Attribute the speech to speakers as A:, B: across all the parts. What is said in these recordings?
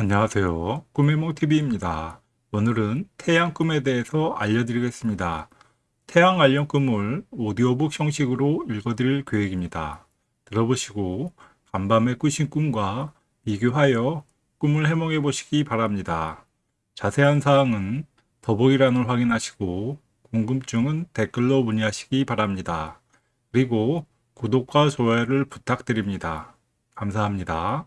A: 안녕하세요. 꿈의몽TV입니다. 오늘은 태양 꿈에 대해서 알려드리겠습니다. 태양 관련 꿈을 오디오북 형식으로 읽어드릴 계획입니다. 들어보시고 간밤에 꾸신 꿈과 비교하여 꿈을 해몽해 보시기 바랍니다. 자세한 사항은 더보기란을 확인하시고 궁금증은 댓글로 문의하시기 바랍니다. 그리고 구독과 좋아요를 부탁드립니다. 감사합니다.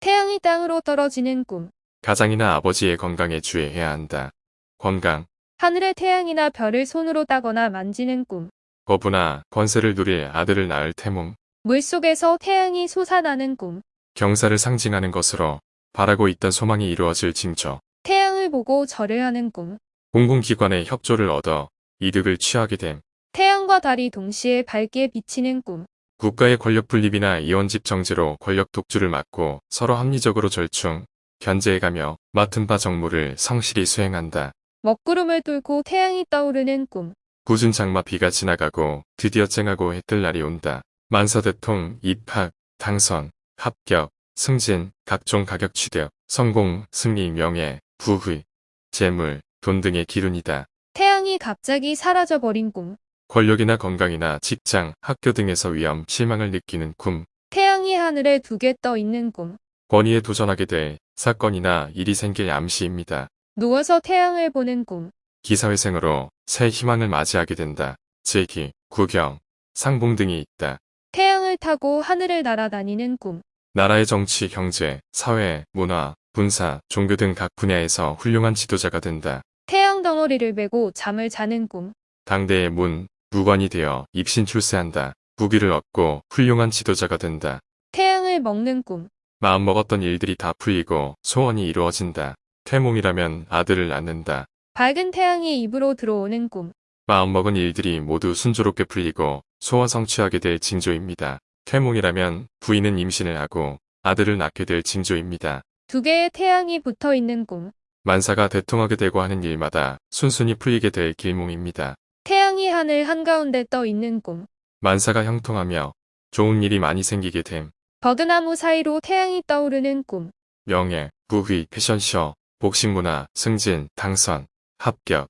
B: 태양이 땅으로 떨어지는 꿈.
C: 가장이나 아버지의 건강에 주의해야 한다. 건강,
B: 하늘의 태양이나 별을 손으로 따거나 만지는 꿈.
C: 거부나 권세를 누릴 아들을 낳을 태몽,
B: 물속에서 태양이 솟아나는 꿈.
C: 경사를 상징하는 것으로 바라고 있던 소망이 이루어질 징조,
B: 태양을 보고 절을 하는 꿈.
C: 공공기관의 협조를 얻어 이득을 취하게 됨,
B: 태양과 달이 동시에 밝게 비치는 꿈.
C: 국가의 권력 분립이나 이원집 정제로 권력 독주를 막고 서로 합리적으로 절충, 견제해가며 맡은 바 정무를 성실히 수행한다.
B: 먹구름을 뚫고 태양이 떠오르는 꿈.
C: 굳은 장마 비가 지나가고 드디어 쨍하고 해 뜰 날이 온다. 만사대통, 입학, 당선, 합격, 승진, 각종 가격 취득, 성공, 승리, 명예, 부의, 재물, 돈 등의 기운이다.
B: 태양이 갑자기 사라져버린 꿈.
C: 권력이나 건강이나 직장, 학교 등에서 위험, 실망을 느끼는 꿈,
B: 태양이 하늘에 두 개 떠 있는 꿈.
C: 권위에 도전하게 될 사건이나 일이 생길 암시입니다.
B: 누워서 태양을 보는 꿈.
C: 기사회생으로 새 희망을 맞이하게 된다. 제기, 구경, 상봉 등이 있다.
B: 태양을 타고 하늘을 날아다니는 꿈.
C: 나라의 정치, 경제, 사회, 문화, 군사, 종교 등 각 분야에서 훌륭한 지도자가 된다.
B: 태양 덩어리를 메고 잠을 자는 꿈.
C: 당대의 문, 무관이 되어 입신 출세한다. 부귀를 얻고 훌륭한 지도자가 된다.
B: 태양을 먹는 꿈.
C: 마음먹었던 일들이 다 풀리고 소원이 이루어진다. 태몽이라면 아들을 낳는다.
B: 밝은 태양이 입으로 들어오는 꿈.
C: 마음먹은 일들이 모두 순조롭게 풀리고 소원 성취하게 될 징조입니다. 태몽이라면 부인은 임신을 하고 아들을 낳게 될 징조입니다.
B: 두 개의 태양이 붙어 있는 꿈.
C: 만사가 대통하게 되고 하는 일마다 순순히 풀리게 될 길몽입니다.
B: 태양이 하늘 한가운데 떠 있는 꿈.
C: 만사가 형통하며 좋은 일이 많이 생기게 됨.
B: 버드나무 사이로 태양이 떠오르는 꿈.
C: 명예, 부귀, 패션쇼, 복식문화, 승진, 당선, 합격,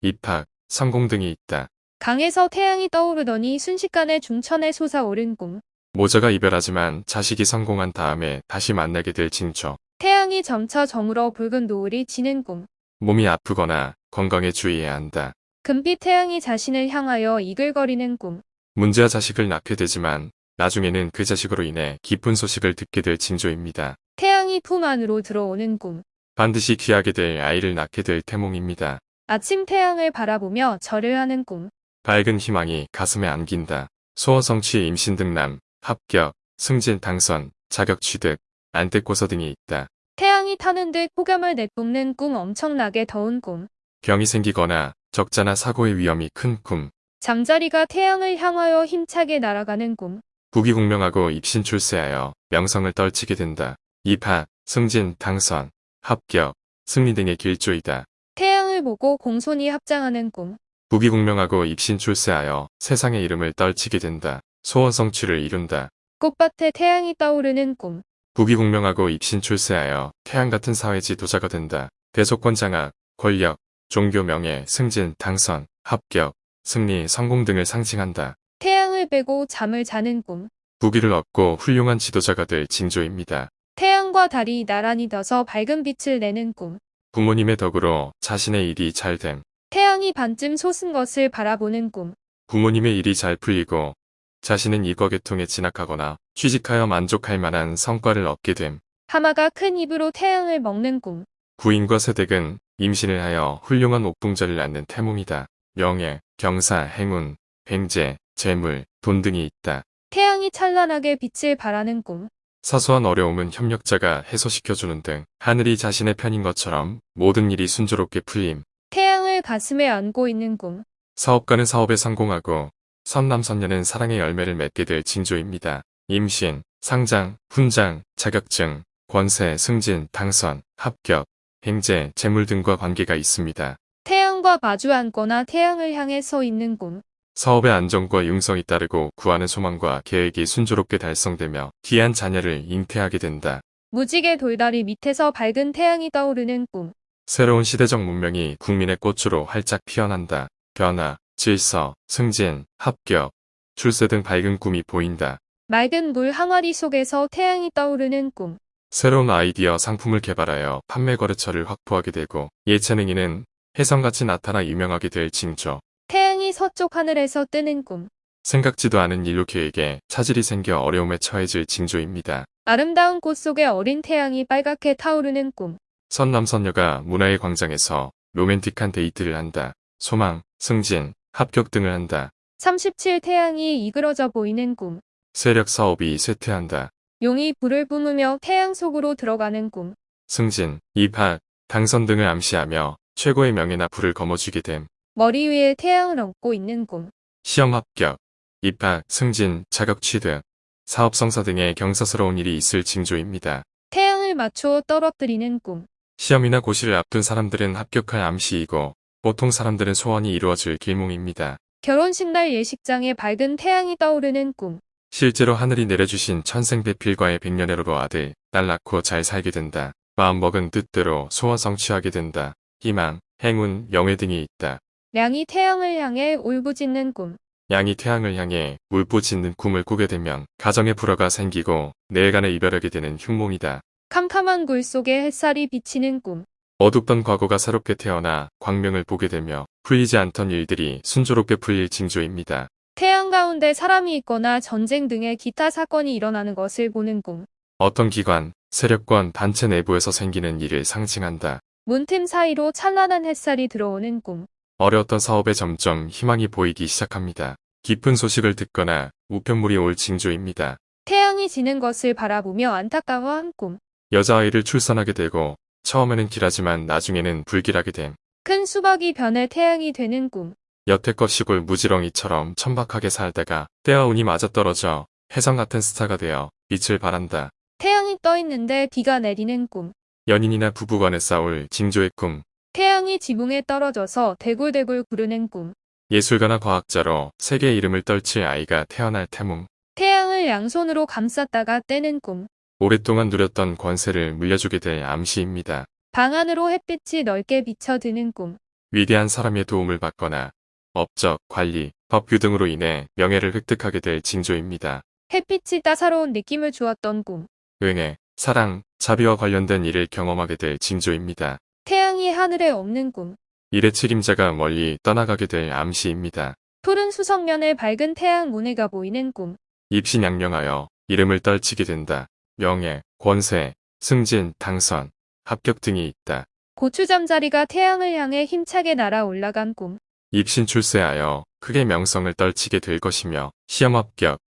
C: 입학, 성공 등이 있다.
B: 강에서 태양이 떠오르더니 순식간에 중천에 솟아오른 꿈.
C: 모자가 이별하지만 자식이 성공한 다음에 다시 만나게 될 징조.
B: 태양이 점차 저물어 붉은 노을이 지는 꿈.
C: 몸이 아프거나 건강에 주의해야 한다.
B: 금빛 태양이 자신을 향하여 이글거리는 꿈.
C: 문제와 자식을 낳게 되지만 나중에는 그 자식으로 인해 기쁜 소식을 듣게 될 징조입니다.
B: 태양이 품 안으로 들어오는 꿈.
C: 반드시 귀하게 될 아이를 낳게 될 태몽입니다.
B: 아침 태양을 바라보며 절을 하는 꿈.
C: 밝은 희망이 가슴에 안긴다. 소원 성취, 임신 등남, 합격, 승진, 당선, 자격 취득, 안떼고서 등이 있다.
B: 태양이 타는 듯 폭염을 내뿜는 꿈 엄청나게 더운 꿈.
C: 병이 생기거나 적자나 사고의 위험이 큰 꿈.
B: 잠자리가 태양을 향하여 힘차게 날아가는 꿈.
C: 부귀공명하고 입신 출세하여 명성을 떨치게 된다. 입학, 승진, 당선, 합격, 승리 등의 길조이다.
B: 태양을 보고 공손히 합장하는 꿈.
C: 부귀공명하고 입신 출세하여 세상의 이름을 떨치게 된다. 소원 성취를 이룬다.
B: 꽃밭에 태양이 떠오르는 꿈.
C: 부귀공명하고 입신 출세하여 태양 같은 사회 지도자가 된다. 대속권 장악, 권력, 종교 명예, 승진, 당선, 합격, 승리, 성공 등을 상징한다.
B: 태양을 빼고 잠을 자는 꿈.
C: 부귀를 얻고 훌륭한 지도자가 될 징조입니다.
B: 태양과 달이 나란히 져서 밝은 빛을 내는 꿈.
C: 부모님의 덕으로 자신의 일이 잘됨.
B: 태양이 반쯤 솟은 것을 바라보는 꿈.
C: 부모님의 일이 잘 풀리고 자신은 이거계통에 진학하거나 취직하여 만족할 만한 성과를 얻게 됨.
B: 하마가 큰 입으로 태양을 먹는 꿈.
C: 부인과 세댁은 임신을 하여 훌륭한 옥붕자를 낳는 태몽이다. 명예, 경사, 행운, 횡재, 재물, 돈 등이 있다.
B: 태양이 찬란하게 빛을 발하는 꿈.
C: 사소한 어려움은 협력자가 해소시켜주는 등 하늘이 자신의 편인 것처럼 모든 일이 순조롭게 풀림.
B: 태양을 가슴에 안고 있는 꿈.
C: 사업가는 사업에 성공하고 선남선녀는 사랑의 열매를 맺게 될 징조입니다. 임신, 상장, 훈장, 자격증, 권세, 승진, 당선, 합격, 행제, 재물 등과 관계가 있습니다.
B: 태양과 마주 앉거나 태양을 향해 서 있는 꿈.
C: 사업의 안정과 융성이 따르고 구하는 소망과 계획이 순조롭게 달성되며 귀한 자녀를 잉태하게 된다.
B: 무지개 돌다리 밑에서 밝은 태양이 떠오르는 꿈.
C: 새로운 시대적 문명이 국민의 꽃으로 활짝 피어난다. 변화, 질서, 승진, 합격, 출세 등 밝은 꿈이 보인다.
B: 맑은 물 항아리 속에서 태양이 떠오르는 꿈.
C: 새로운 아이디어 상품을 개발하여 판매 거래처를 확보하게 되고 예체능인은 혜성같이 나타나 유명하게 될 징조.
B: 태양이 서쪽 하늘에서 뜨는 꿈.
C: 생각지도 않은 계획에 차질이 생겨 어려움에 처해질 징조입니다.
B: 아름다운 꽃 속에 어린 태양이 빨갛게 타오르는 꿈.
C: 선남선녀가 문화의 광장에서 로맨틱한 데이트를 한다. 소망, 승진, 합격 등을 한다.
B: 37 태양이 이그러져 보이는 꿈.
C: 세력 사업이 쇠퇴한다.
B: 용이 불을 뿜으며 태양 속으로 들어가는 꿈.
C: 승진, 입학, 당선 등을 암시하며 최고의 명예나 부를 거머쥐게 됨.
B: 머리 위에 태양을 얹고 있는 꿈.
C: 시험 합격, 입학, 승진, 자격 취득, 사업 성사 등의 경사스러운 일이 있을 징조입니다.
B: 태양을 맞추어 떨어뜨리는 꿈.
C: 시험이나 고시를 앞둔 사람들은 합격할 암시이고 보통 사람들은 소원이 이루어질 길몽입니다.
B: 결혼식 날 예식장에 밝은 태양이 떠오르는 꿈.
C: 실제로 하늘이 내려주신 천생배필과의 백년애로로 아들, 딸 낳고 잘 살게 된다. 마음먹은 뜻대로 소원 성취하게 된다. 희망, 행운, 명예 등이 있다.
B: 량이 태양을 향해 울부짖는 꿈.
C: 양이 태양을 향해 울부짖는 꿈을 꾸게 되면 가정에 불화가 생기고 내일간에 이별하게 되는 흉몽이다.
B: 캄캄한 굴 속에 햇살이 비치는 꿈.
C: 어둡던 과거가 새롭게 태어나 광명을 보게 되며 풀리지 않던 일들이 순조롭게 풀릴 징조입니다.
B: 가운데 사람이 있거나 전쟁 등의 기타 사건이 일어나는 것을 보는 꿈.
C: 어떤 기관, 세력권, 단체 내부에서 생기는 일을 상징한다.
B: 문틈 사이로 찬란한 햇살이 들어오는 꿈.
C: 어려웠던 사업에 점점 희망이 보이기 시작합니다. 기쁜 소식을 듣거나 우편물이 올 징조입니다.
B: 태양이 지는 것을 바라보며 안타까워한 꿈.
C: 여자아이를 출산하게 되고 처음에는 길하지만 나중에는 불길하게 됨.
B: 큰 수박이 변해 태양이 되는 꿈.
C: 여태껏 시골 무지렁이처럼 천박하게 살다가 때와 운이 맞아떨어져 혜성 같은 스타가 되어 빛을 발한다.
B: 태양이 떠 있는데 비가 내리는 꿈.
C: 연인이나 부부간에 싸울 징조의 꿈.
B: 태양이 지붕에 떨어져서 대굴대굴 구르는 꿈.
C: 예술가나 과학자로 세계의 이름을 떨칠 아이가 태어날 태몽.
B: 태양을 양손으로 감쌌다가 떼는 꿈.
C: 오랫동안 누렸던 권세를 물려주게 될 암시입니다.
B: 방 안으로 햇빛이 넓게 비쳐드는 꿈.
C: 위대한 사람의 도움을 받거나 업적, 관리, 법규 등으로 인해 명예를 획득하게 될 징조입니다.
B: 햇빛이 따사로운 느낌을 주었던 꿈.
C: 은혜, 사랑, 자비와 관련된 일을 경험하게 될 징조입니다.
B: 태양이 하늘에 없는 꿈.
C: 일의 책임자가 멀리 떠나가게 될 암시입니다.
B: 푸른 수성면에 밝은 태양 무늬가 보이는 꿈.
C: 입신 양명하여 이름을 떨치게 된다. 명예, 권세, 승진, 당선, 합격 등이 있다.
B: 고추 잠자리가 태양을 향해 힘차게 날아 올라간 꿈.
C: 입신 출세하여 크게 명성을 떨치게 될 것이며 시험 합격,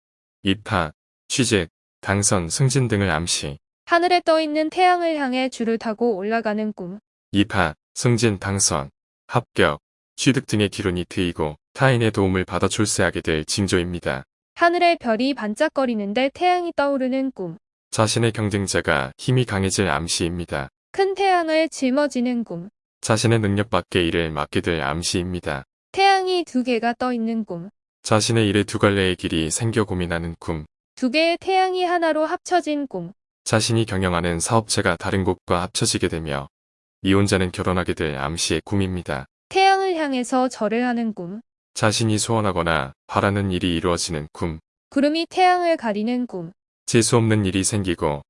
C: 입학, 취직, 당선, 승진 등을 암시.
B: 하늘에 떠 있는 태양을 향해 줄을 타고 올라가는 꿈.
C: 입학, 승진, 당선, 합격, 취득 등의 기론이 트이고 타인의 도움을 받아 출세하게 될 징조입니다.
B: 하늘에 별이 반짝거리는데 태양이 떠오르는 꿈.
C: 자신의 경쟁자가 힘이 강해질 암시입니다.
B: 큰 태양을 짊어지는 꿈.
C: 자신의 능력 밖의 일을 맡게 될 암시입니다.
B: 태양이 두 개가 떠 있는 꿈.
C: 자신의 일에 두 갈래의 길이 생겨 고민하는 꿈.
B: 두 개의 태양이 하나로 합쳐진 꿈.
C: 자신이 경영하는 사업체가 다른 곳과 합쳐지게 되며 이혼자는 결혼하게 될 암시의 꿈입니다.
B: 태양을 향해서 절을 하는 꿈.
C: 자신이 소원하거나 바라는 일이 이루어지는 꿈.
B: 구름이 태양을 가리는 꿈.
C: 재수 없는 일이 생기고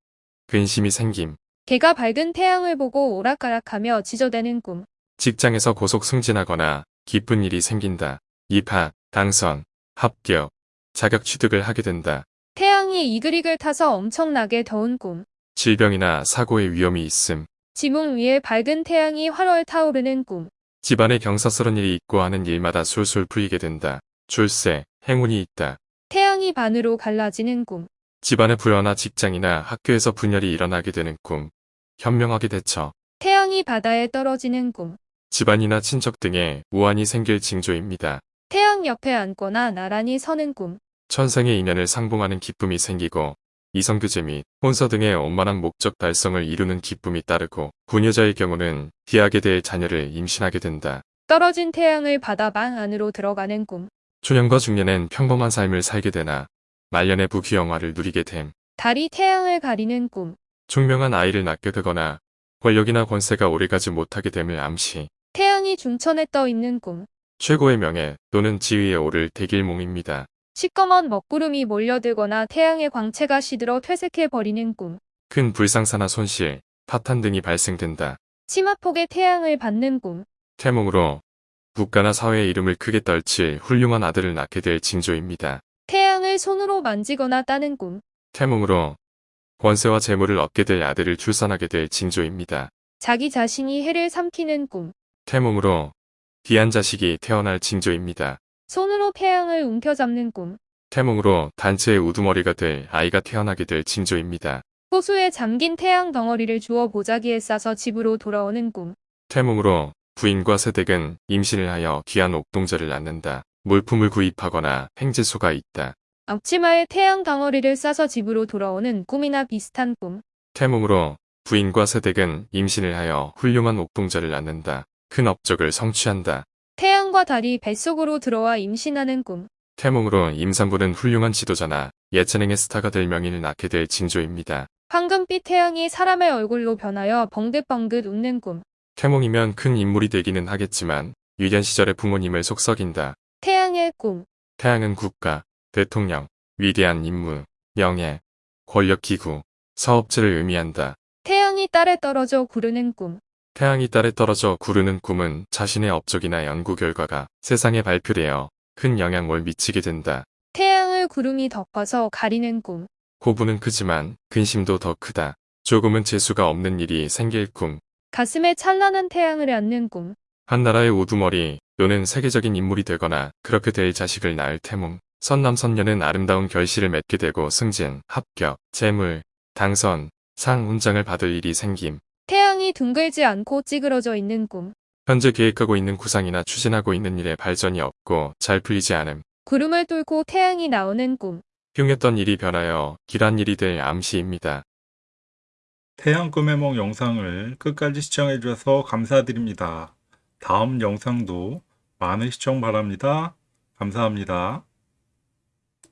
C: 근심이 생김.
B: 개가 밝은 태양을 보고 오락가락하며 지저대는 꿈.
C: 직장에서 고속 승진하거나 기쁜 일이 생긴다. 입학, 당선, 합격, 자격 취득을 하게 된다.
B: 태양이 이글이글 타서 엄청나게 더운 꿈.
C: 질병이나 사고의 위험이 있음.
B: 지붕 위에 밝은 태양이 활활 타오르는 꿈.
C: 집안에 경사스러운 일이 있고 하는 일마다 술술 풀리게 된다. 출세, 행운이 있다.
B: 태양이 반으로 갈라지는 꿈.
C: 집안의 불화나 직장이나 학교에서 분열이 일어나게 되는 꿈. 현명하게 대처.
B: 태양이 바다에 떨어지는 꿈.
C: 집안이나 친척 등의 우환이 생길 징조입니다.
B: 태양 옆에 앉거나 나란히 서는 꿈.
C: 천생의 인연을 상봉하는 기쁨이 생기고 이성교제 및 혼서 등의 원만한 목적 달성을 이루는 기쁨이 따르고 부녀자의 경우는 귀하게 될 자녀를 임신하게 된다.
B: 떨어진 태양을 바다 방 안으로 들어가는 꿈.
C: 초년과 중년엔 평범한 삶을 살게 되나 말년의 부귀영화를 누리게 됨.
B: 달이 태양을 가리는 꿈.
C: 총명한 아이를 낳게 되거나 권력이나 권세가 오래가지 못하게 됨을 암시.
B: 태양이 중천에 떠 있는 꿈.
C: 최고의 명예 또는 지위에 오를 대길몽입니다.
B: 시꺼먼 먹구름이 몰려들거나 태양의 광채가 시들어 퇴색해 버리는 꿈.
C: 큰 불상사나 손실, 파탄 등이 발생된다.
B: 치마폭에 태양을 받는 꿈.
C: 태몽으로 국가나 사회의 이름을 크게 떨칠 훌륭한 아들을 낳게 될 징조입니다.
B: 태양을 손으로 만지거나 따는 꿈.
C: 태몽으로 권세와 재물을 얻게 될 아들을 출산하게 될 징조입니다.
B: 자기 자신이 해를 삼키는 꿈.
C: 태몽으로 귀한 자식이 태어날 징조입니다.
B: 손으로 태양을 움켜잡는 꿈.
C: 태몽으로 단체의 우두머리가 될 아이가 태어나게 될 징조입니다.
B: 호수에 잠긴 태양 덩어리를 주워 보자기에 싸서 집으로 돌아오는 꿈.
C: 태몽으로 부인과 새댁은 임신을 하여 귀한 옥동자를 낳는다. 물품을 구입하거나 행제소가 있다.
B: 앞치마에 태양 덩어리를 싸서 집으로 돌아오는 꿈이나 비슷한 꿈.
C: 태몽으로 부인과 새댁은 임신을 하여 훌륭한 옥동자를 낳는다. 큰 업적을 성취한다.
B: 태양과 달이 뱃속으로 들어와 임신하는 꿈.
C: 태몽으로 임산부는 훌륭한 지도자나 예체능의 스타가 될 명인을 낳게 될 징조입니다.
B: 황금빛 태양이 사람의 얼굴로 변하여 벙긋벙긋 웃는 꿈.
C: 태몽이면 큰 인물이 되기는 하겠지만 유년 시절의 부모님을 속썩인다.
B: 태양의 꿈.
C: 태양은 국가, 대통령, 위대한 임무, 명예, 권력 기구, 사업체를 의미한다.
B: 태양이 딸에 떨어져 구르는 꿈.
C: 태양이 딸에 떨어져 구르는 꿈은 자신의 업적이나 연구 결과가 세상에 발표되어 큰 영향을 미치게 된다.
B: 태양을 구름이 덮어서 가리는 꿈.
C: 고부는 크지만 근심도 더 크다. 조금은 재수가 없는 일이 생길 꿈.
B: 가슴에 찬란한 태양을 안는 꿈.
C: 한 나라의 우두머리 또는 세계적인 인물이 되거나 그렇게 될 자식을 낳을 태몽. 선남선녀는 아름다운 결실을 맺게 되고 승진, 합격, 재물, 당선, 상, 훈장을 받을 일이 생김.
B: 태양이 둥글지 않고 찌그러져 있는 꿈.
C: 현재 계획하고 있는 구상이나 추진하고 있는 일에 발전이 없고 잘 풀리지 않음.
B: 구름을 뚫고 태양이 나오는 꿈.
C: 흉했던 일이 변하여 길한 일이 될 암시입니다.
A: 태양 꿈의梦 영상을 끝까지 시청해 주셔서 감사드립니다. 다음 영상도 많은 시청 바랍니다. 감사합니다.